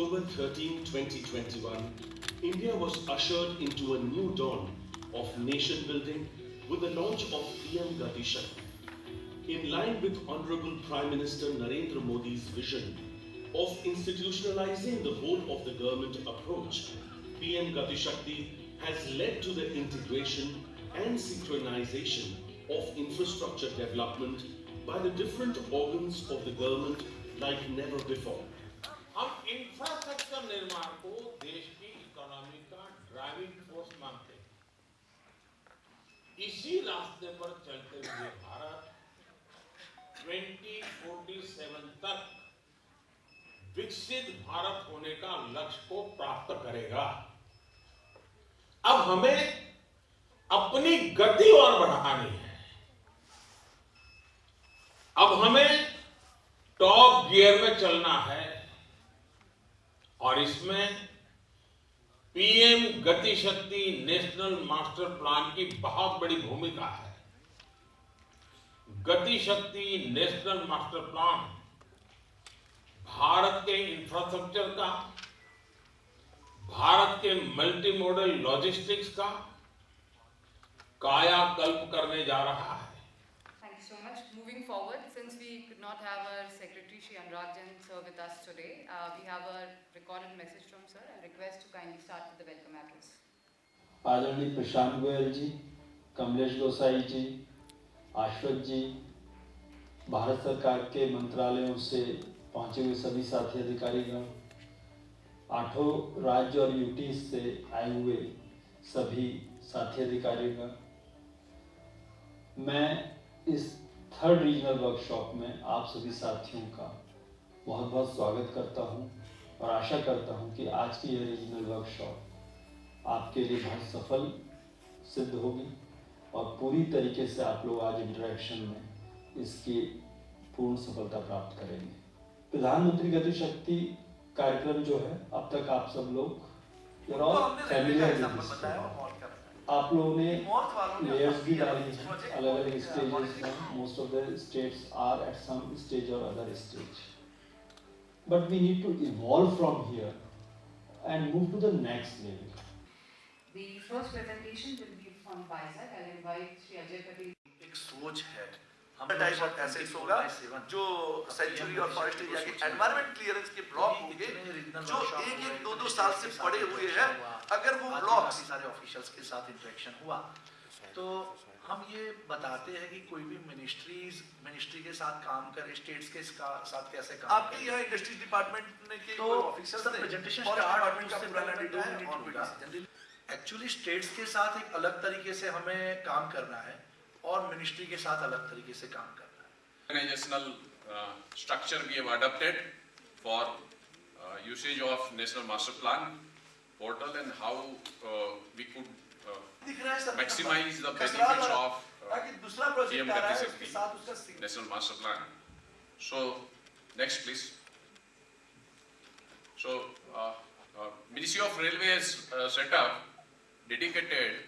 October 13, 2021, India was ushered into a new dawn of nation building with the launch of PM Gati Shakti. In line with Honorable Prime Minister Narendra Modi's vision of institutionalizing the whole of the government approach, PM Gati Shakti has led to the integration and synchronization of infrastructure development by the different organs of the government like never before. हम infrastructure निर्माण को देश की economy का driving force मानते हैं। इसी रास्ते पर चलते हुए भारत 2047 तक विकसित भारत होने का लक्ष्य को प्राप्त करेगा। अब हमें अपनी गति और बढ़ानी है। अब हमें टॉप गियर में चलना है। और इसमें पीएम गति शक्ति नेशनल मास्टर प्लान की बहुत बड़ी भूमिका है गति शक्ति नेशनल मास्टर प्लान भारत के इंफ्रास्ट्रक्चर का, भारत के मल्टी मॉडल लॉजिस्टिक्स का कायाकल्प करने जा रहा है Thank you so much. Moving forward, since we could not have our Secretary Shri Anurag Jain sir with us today, uh, we have a recorded message from sir. I request to kindly start with the welcome address. आदरणीय प्रशांत गोयल जी कमलेश गोसाई जी आश्वत जी भारत सरकार के मंत्रालयों से पहुँचे हुए सभी साथी अधिकारीगण आठों राज्य और यूटी से आए हुए सभी साथी अधिकारीगण मैं इस थर्ड रीजनल वर्कशॉप में आप सभी साथियों का बहुत बहुत स्वागत करता हूँ और आशा करता हूँ कि आज की यह रीजनल वर्कशॉप आपके लिए बहुत सफल सिद्ध होगी और पूरी तरीके से आप लोग आज इंटरेक्शन में इसकी पूर्ण सफलता प्राप्त करेंगे। प्रधानमंत्री गति शक्ति कार्यक्रम जो है अब तक आप सब लोग आप लोगों ने लेयर्स भी डाली हैं। अलग अलग स्टेजेस में। Most of the states are at some stage और other stage but we need to evolve from here and move to the next level The first presentation will be from Vizag. I'll invite Shri Ajay Patel. एक सोच है। Type of assets होगा जो sanctuary और forest area के environment clearance के block होंगे जो एक एक दो दो साल से पड़े हुए हैं अगर वो ब्लॉक्स सारे ऑफिशियल्स के साथ इंटरेक्शन हुआ। तो हम ये बताते हैं कि कोई भी मिनिस्ट्रीज मिनिस्ट्री के साथ काम करे स्टेट्स के साथ कैसे काम आपके यहाँ इंडस्ट्रीज़ डिपार्टमेंट ने के तो प्रेजेंटेशन डिपार्टमेंट का डाटा है एक्चुअली स्टेट्स के साथ एक अलग तरीके से हमें काम करना है और मिनिस्ट्री के साथ अलग तरीके से काम करना है। Organizational uh, structure we have adopted for uh, Uh, usage of National Master Plan portal and how uh, we could uh, maximize the benefits of PM National Master Plan. So, next please. So, Ministry of Railways set up dedicated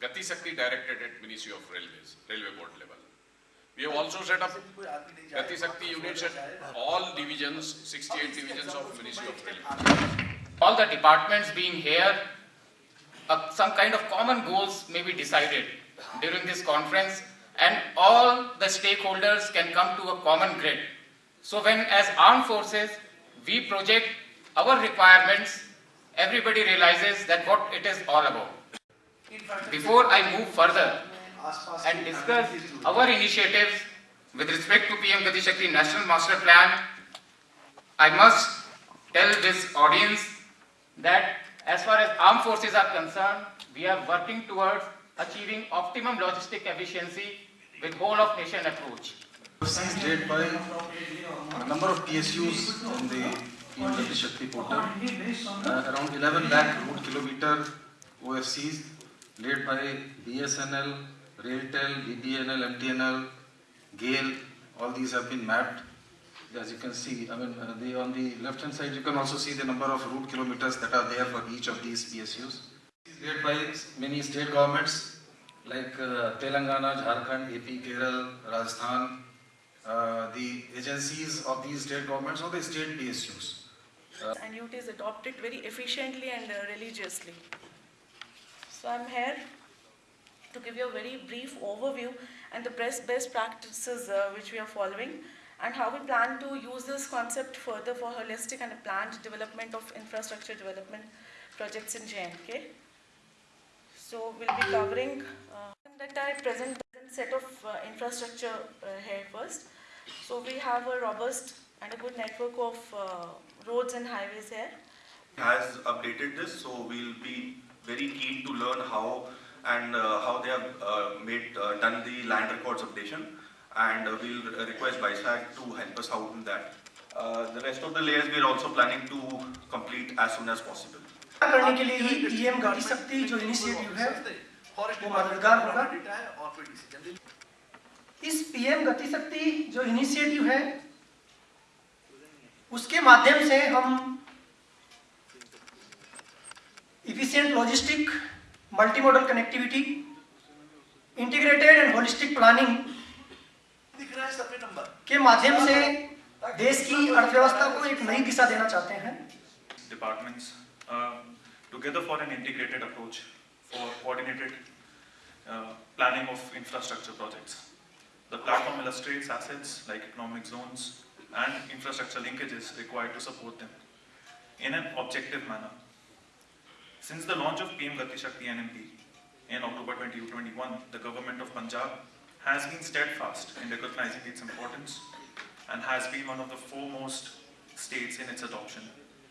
Gati Shakti Directorate at Ministry of Railways, Railway Board level. We have also set up Gati Shakti units at all divisions, 68 divisions of Ministry of Defence. All the departments being here, uh, some kind of common goals may be decided during this conference and all the stakeholders can come to a common grid. So when as armed forces, we project our requirements, everybody realizes that what it is all about. Before I move further, and discuss our initiatives with respect to PM Gati Shakti National Master Plan, I must tell this audience that as far as armed forces are concerned, we are working towards achieving optimum logistic efficiency with whole of nation approach. seized led by a number of PSUs on the PM Gati Shakti portal. Uh, around 11 lakh route kilometer were seized, led by BSNL, RailTel, BBNL, MTNL, GAIL. All these have been mapped. As you can see, I mean, uh, on the left hand side, you can also see the number of route kilometers that are there for each of these PSUs. Led by many state governments like uh, Telangana, Jharkhand, AP, Kerala, Rajasthan, uh, the agencies of these state governments or the state PSUs. and youth is adopted very efficiently and uh, religiously. So I'm here to give you a very brief overview and the best, best practices uh, which we are following and how we plan to use this concept further for holistic and planned development of infrastructure development projects in JNK. So we'll be covering uh, that I present set of uh, infrastructure uh, here first. So we have a robust and a good network of uh, roads and highways here. has updated this, so we'll be very keen to learn how and uh, how they have uh, made uh, done the land records updation. And we'll request BISAG to help us out in that. the rest of the layers we are also planning to complete as soon as possible. करने के लिए ही EM गति शक्ति जो initiative है वो मददगार होगा इस पीएम गति शक्ति जो इनिशिएटिव है उसके माध्यम से हम efficient logistic multi modal connectivity integrated and holistic planning दिख रहा है सर्वे नंबर के माध्यम से देश की अर्थव्यवस्था को एक नई दिशा देना चाहते हैं departments uh, together for an integrated approach for coordinated uh, planning of infrastructure projects. The platform illustrates assets like economic zones and infrastructure linkages required to support them in an objective manner. Since the launch of PM Gati Shakti NMP in October 2021, the government of Punjab has been steadfast in recognizing its importance and has been one of the foremost states in its adoption.